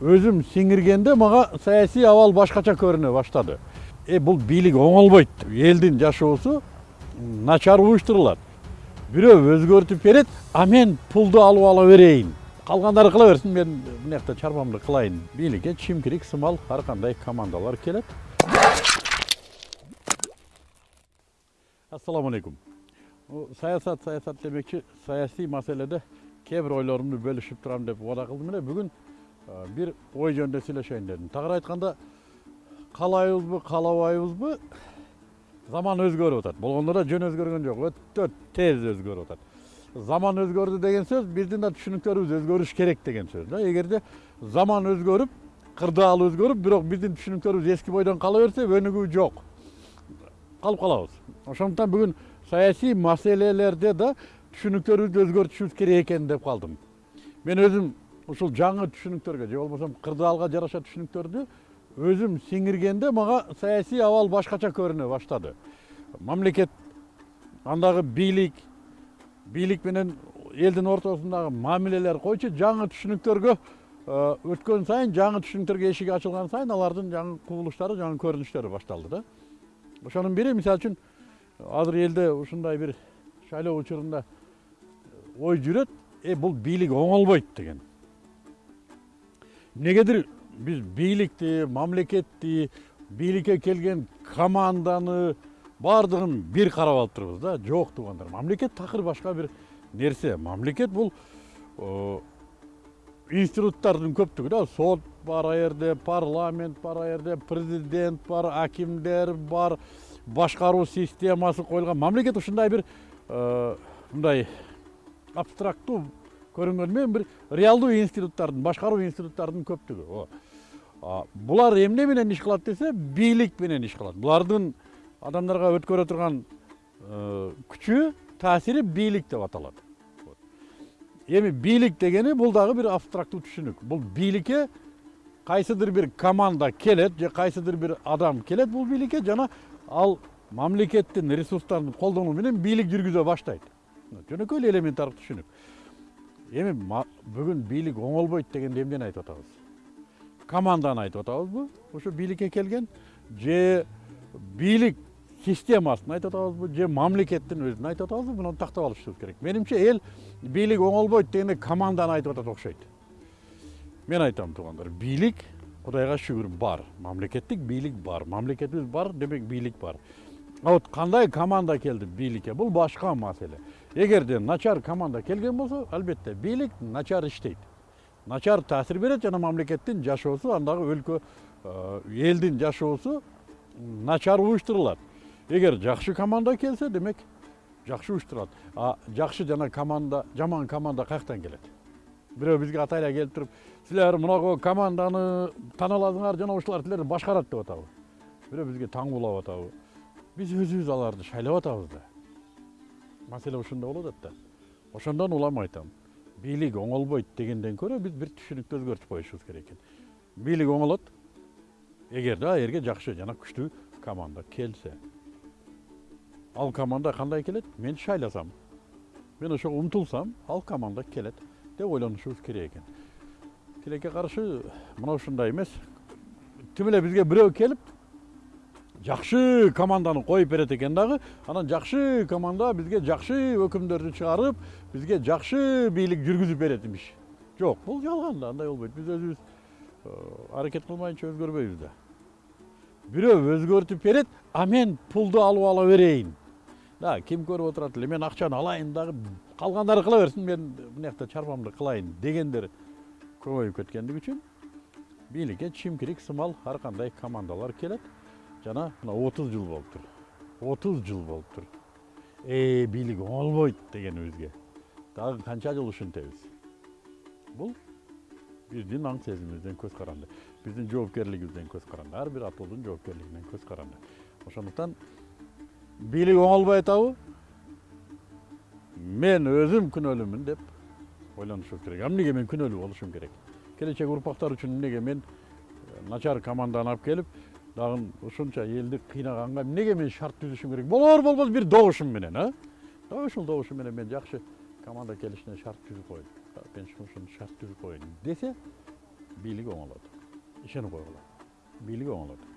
өзім сіңіргенде мага саясий абал башкача көрүнө баштады э бул бийлик оңолбойт элдин жашоосу начар уюштурулат бирөө өзгөртүп берет а мен пулду алып ала берейин калгандары кыла берсин мен мына жакта чарбамды кылайын бийликке чимкирик сымал ар кандай командалар келет ассалому алейкум саясат саясат демекчи саясий маселеде кээ бир ойлорумду бөлүшүп турам деп убада кылдым эле бүгүн бир ой жөнүндө сүйлөшөйүн дедим. Тагыраак айтканда каалайбызбы каалабайбызбы заман өзгөрүп атат. Болгондо да жөн өзгөргөн жок. Өтө тез өзгөрүп атат. Заман өзгөрдү деген сөз биздин да түшүнүктөрүбүз өзгөрүш керек деген сөз да. Эгерде заман өзгөрүп кырдаал өзгөрүп бирок биздин түшүнүктөрүбүз эски бойдон кала берсе өнүгүү жок. Калып калабыз. Ошондуктан бүгүн саясий маселелерде да түшүнүктөрүбүздү өзгөртүшүбүз керек экен деп калдым. Мен өзүм ушул жаңы түшүнүктөргө же болбосо кырдаалга жараша түшүнүктөрдү өзүм сиңиргенде мага саясий абал башкача көрүнө баштады. Мамлекет андагы бийлик бийлик менен элдин ортосундагы мамилелер койчу жаңы түшүнүктөргө өткөн сайын жаңы түшүнүктөргө эшик ачылган сайын алардын жаңы кубулуштары жаңы көрүнүштөрү башталды да. Ошонун бири мисалы үчүн азыр элде ушундай бир шайлоо учурунда ой жүрөт э бул бийлик оңолбойт деген. Эмнегедир биз бийликти мамлекетти бийликке келген команданы баардыгын бир карап алып турбуз да жок туугандар мамлекет такыр башка бир нерсе мамлекет бул институттардын көптүгү да сот бар ал жерде парламент бар ал жерде президент бар акимдер бар башкаруу системасы коюлган мамлекет ушундай бир мындай абстрактуу көрүнгөнү менен бир реалдуу институттардын башкаруу институттардын көптүгү булар эмне менен иш кылат десе бийлик менен иш кылат. Булардын адамдарга өткөрө турган күчү таасири бийлик деп аталат. Эми бийлик дегени бул дагы бир абстрактуу түшүнүк. Бул бийликке кайсыдыр бир команда келет же кайсыдыр бир адам келет бул бийликке жана ал мамлекеттин ресурстарын колдонуу менен бийлик жүргүзө баштайт. Жөнөкөй эле элементардуу түшүнүк. Эми бүгүн бийлик оңолбойт дегенде эмнени айтып атабыз команданы айтып атабызбы ушу бийликке келген же бийлик системасын айтып атабызбы же мамлекеттин өзүн айтып атабызбы муну тактап алышыбыз керек менимче эл бийлик оңолбойт дегенде команданы айтып атат окшойт мен айтам туугандар бийлик кудайга шүгүр бар мамлекеттик бийлик бар мамлекетибиз бар демек бийлик бар а вот кандай команда келди бийликке бул башка маселе эгерде начар команда келген болсо албетте бийлик начар иштейт начар таасир берет жана мамлекеттин жашоосу андагы өлкө элдин жашоосу начар уюштурулат эгер жакшы команда келсе демек жакшы уюштурулат а жакшы жана команда жаман команда каяктан келет бирөө бизге атайын эле келип туруп силер мынагу команданы тааныласыңар жана ушулар силерди башкарат деп атабы бирөө бизге таңгуулап атабы биз өзүбүз аларды шайлап атабыз да. Маселе ушунда атат да ошондон улам айтам бийлик оңолбойт дегенден көрө биз бир түшүнүктү өзгөртүп коюшубуз керек экен бийлик оңолот эгерде ал жерге жакшы жана күчтүү команда келсе ал команда кандай келет мен шайласам мен ошого умтулсам ал команда келет деп ойлонушубуз керек экен тилекке каршы мына ушундай эмес тим эле бизге бирөө келип жакшы команданы коюп берет экен дагы анан жакшы команда бизге жакшы өкүмдөрдү чыгарып бизге жакшы бийлик жүргүзүп берет имиш жок бул жалган да андай болбойт биз өзүбүз аракет кылмайынча өзгөрбөйбүз да бирөө өзгөртүп берет а мен пулду алып ала берейин да ким көрүп отурат эле мен акчаны алайын дагы калгандары кыла берсин мен мына жакта чарбамды кылайын дегендер көбөйүп кеткендиги үчүн бийликке чимкирик сымал ар кандай командалар келет жана мына отуз жыл болуптур. Отуз жыл болуптур. Э бийлик оңолбойт дегенибизге дагы канча жыл ушинтебиз бул биздин аң сезимибизден көз каранды биздин жоопкерлигибизден көз каранды ар бир атуудун жоопкерлигинен көз каранды ошондуктан бийлик оңолбой атабы мен өзүм күнөөлүүмүн деп ойлонушубуз керек. А эмнеге мен күнөөлүү болушум керек? Келечек урпактар үчүн эмнеге мен начар команданы алып келип дагы ушунча элди кыйнаганга эмнеге мен шарт түзүшүм керек болор болбос бир добушум менен а ушул добушум менен мен жакшы команда келишине шарт түзүп коеюн мен ушуну шарт түзүп коеюн десе бийлик оңолот ишенип койгула бийлик оңолот